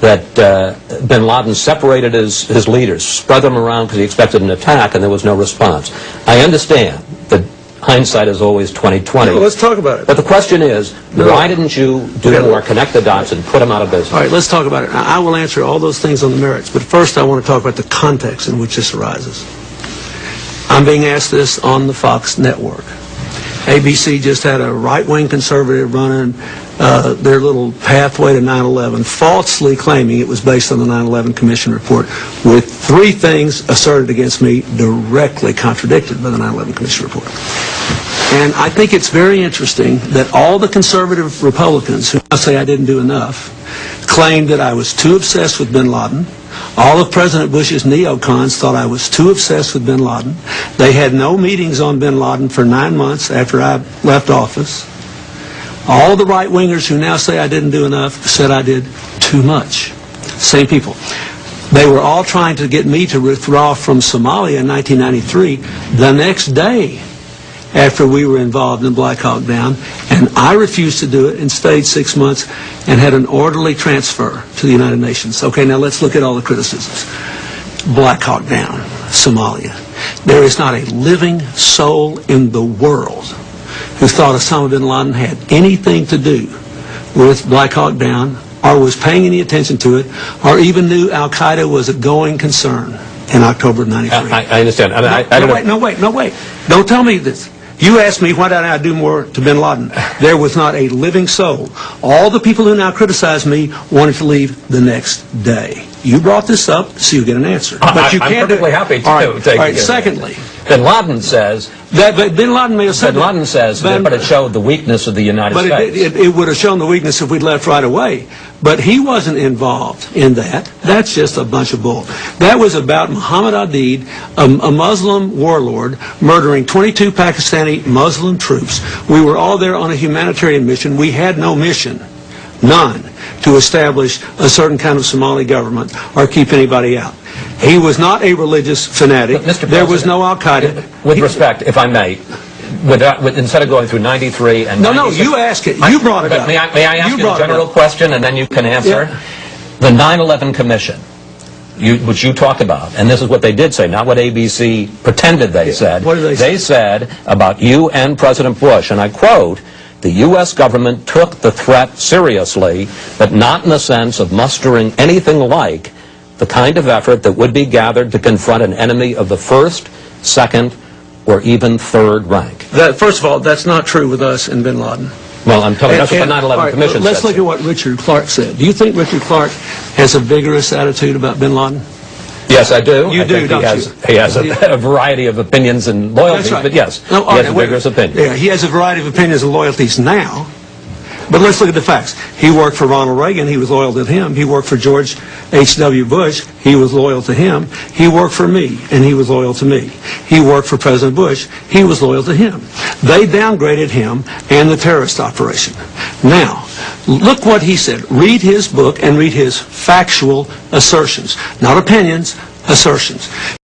that uh, bin Laden separated his, his leaders, spread them around because he expected an attack, and there was no response. I understand that hindsight is always 2020. No, let's talk about it. But the question is, No. why didn't you do more, connect the dots, and put them out of business? All right, let's talk about it. I I will answer all those things on the merits, but first I want to talk about the context in which this arises. I'm being asked this on the Fox network. ABC just had a right-wing conservative running uh, their little pathway to 9/11, falsely claiming it was based on the 9/11 Commission report, with three things asserted against me directly contradicted by the 9/11 Commission report. And I think it's very interesting that all the conservative Republicans who now say I didn't do enough claimed that I was too obsessed with bin Laden. All of President Bush's neocons thought I was too obsessed with bin Laden. They had no meetings on bin Laden for nine months after I left office. All the right-wingers who now say I didn't do enough said I did too much. Same people. They were all trying to get me to withdraw from Somalia in 1993. The next day, after we were involved in Black Hawk Down, and I refused to do it and stayed six months and had an orderly transfer to the United Nations. Okay, now let's look at all the criticisms. Black Hawk Down, Somalia. There is not a living soul in the world who thought Osama bin Laden had anything to do with Black Hawk Down or was paying any attention to it or even knew Al Qaeda was a going concern in October of 93. I, I understand. I, mean, I, I no, wait, no, wait, no, wait. Don't tell me this. You asked me why didn't I do more to bin Laden. There was not a living soul. All the people who now criticize me wanted to leave the next day. You brought this up, so you get an answer. I- you I'm can't perfectly happy to All right, take- all right, secondly, Bin Laden says, that, but bin Laden may have said Bin that. Laden says, Bin- but it showed the weakness of the United But States. it, it, it would have shown the weakness if we'd left right away. But he wasn't involved in that. That's just a bunch of bull. That was about Muhammad Aidid, a, a Muslim warlord, murdering 22 Pakistani Muslim troops. We were all there on a humanitarian mission. We had no mission, none, to establish a certain kind of Somali government or keep anybody out. He was not a religious fanatic. There was no Al Qaeda. With respect, if I may, without, with, instead of going through 93 and No, no, you ask it. You brought it up. May I, may I ask You a general question and then you can answer? Yeah. The 9-11 Commission, you, which you talked about, and this is what they did say, not what ABC pretended they said. What did they say? They said about you and President Bush, and I quote, the U.S. government took the threat seriously, but not in the sense of mustering anything like the kind of effort that would be gathered to confront an enemy of the first, second, or even third rank. That, first of all, that's not true with us and bin Laden. Well, I'm telling you, that's what the 9/11 all right, Commission Let's said. look at what Richard Clarke said. Do you think Richard Clarke has a vigorous attitude about bin Laden? Yes, I do. You I do, don't he has, you? He has a, a variety of opinions and loyalties, right. but yes, No, he has right, vigorous opinion. Yeah, he has a variety of opinions and loyalties now. But let's look at the facts. He worked for Ronald Reagan. He was loyal to him. He worked for George H.W. Bush. He was loyal to him. He worked for me, and he was loyal to me. He worked for President Bush. He was loyal to him. They downgraded him and the terrorist operation. Now, look what he said. Read his book and read his factual assertions, not opinions, assertions.